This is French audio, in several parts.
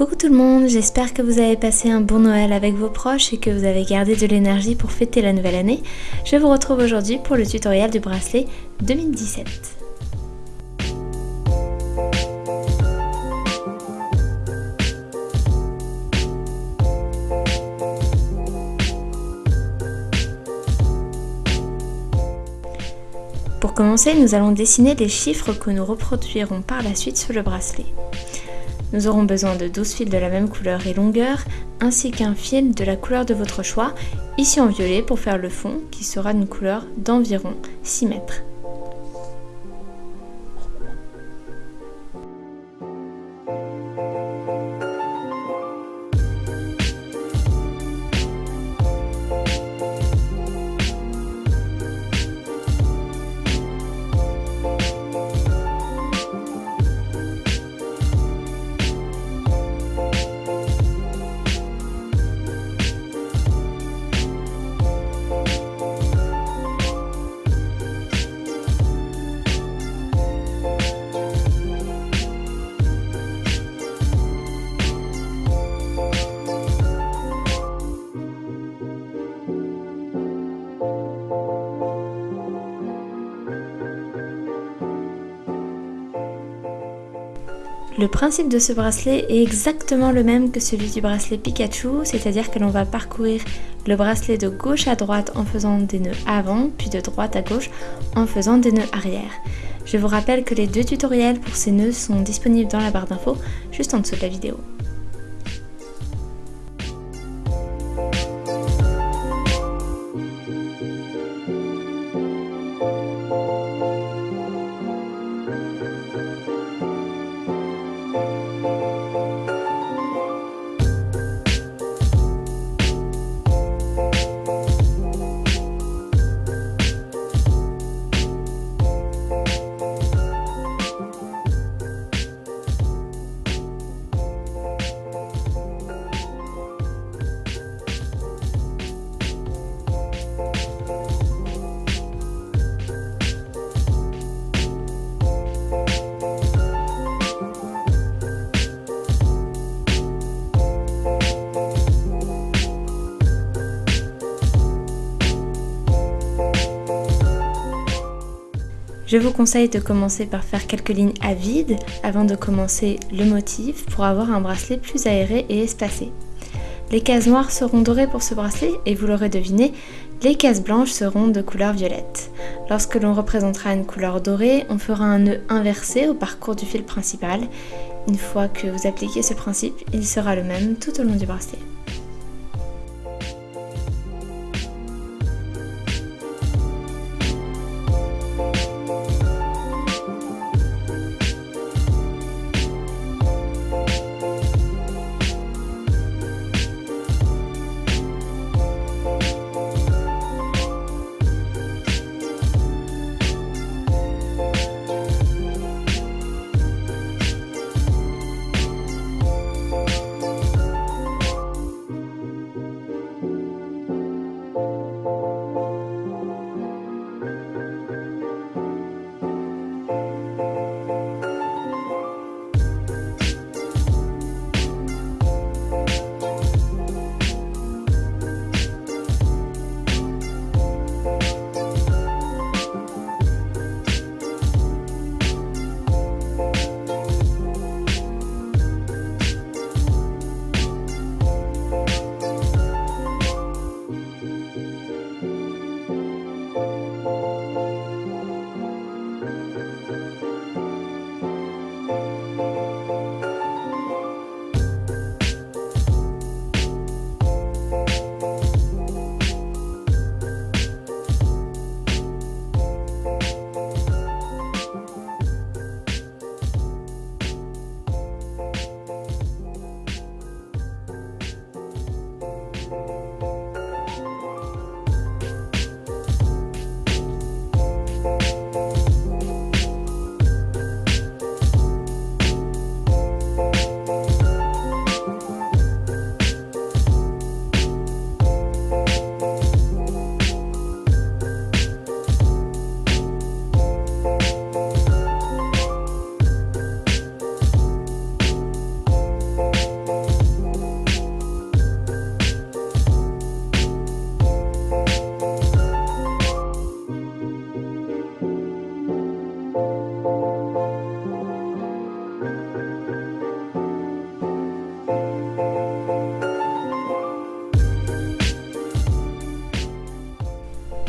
Coucou tout le monde, j'espère que vous avez passé un bon Noël avec vos proches et que vous avez gardé de l'énergie pour fêter la nouvelle année. Je vous retrouve aujourd'hui pour le tutoriel du bracelet 2017. Pour commencer, nous allons dessiner les chiffres que nous reproduirons par la suite sur le bracelet. Nous aurons besoin de 12 fils de la même couleur et longueur, ainsi qu'un fil de la couleur de votre choix, ici en violet pour faire le fond, qui sera d'une couleur d'environ 6 mètres. Le principe de ce bracelet est exactement le même que celui du bracelet Pikachu, c'est-à-dire que l'on va parcourir le bracelet de gauche à droite en faisant des nœuds avant, puis de droite à gauche en faisant des nœuds arrière. Je vous rappelle que les deux tutoriels pour ces nœuds sont disponibles dans la barre d'infos juste en dessous de la vidéo. Je vous conseille de commencer par faire quelques lignes à vide avant de commencer le motif pour avoir un bracelet plus aéré et espacé. Les cases noires seront dorées pour ce bracelet et vous l'aurez deviné, les cases blanches seront de couleur violette. Lorsque l'on représentera une couleur dorée, on fera un nœud inversé au parcours du fil principal. Une fois que vous appliquez ce principe, il sera le même tout au long du bracelet.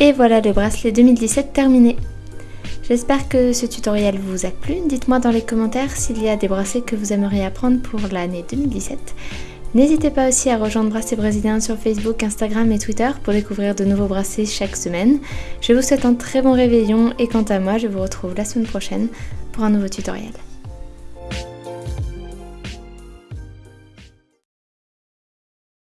Et voilà le bracelet 2017 terminé. J'espère que ce tutoriel vous a plu. Dites-moi dans les commentaires s'il y a des bracelets que vous aimeriez apprendre pour l'année 2017. N'hésitez pas aussi à rejoindre Bracelet Brésilien sur Facebook, Instagram et Twitter pour découvrir de nouveaux bracelets chaque semaine. Je vous souhaite un très bon réveillon et quant à moi, je vous retrouve la semaine prochaine pour un nouveau tutoriel.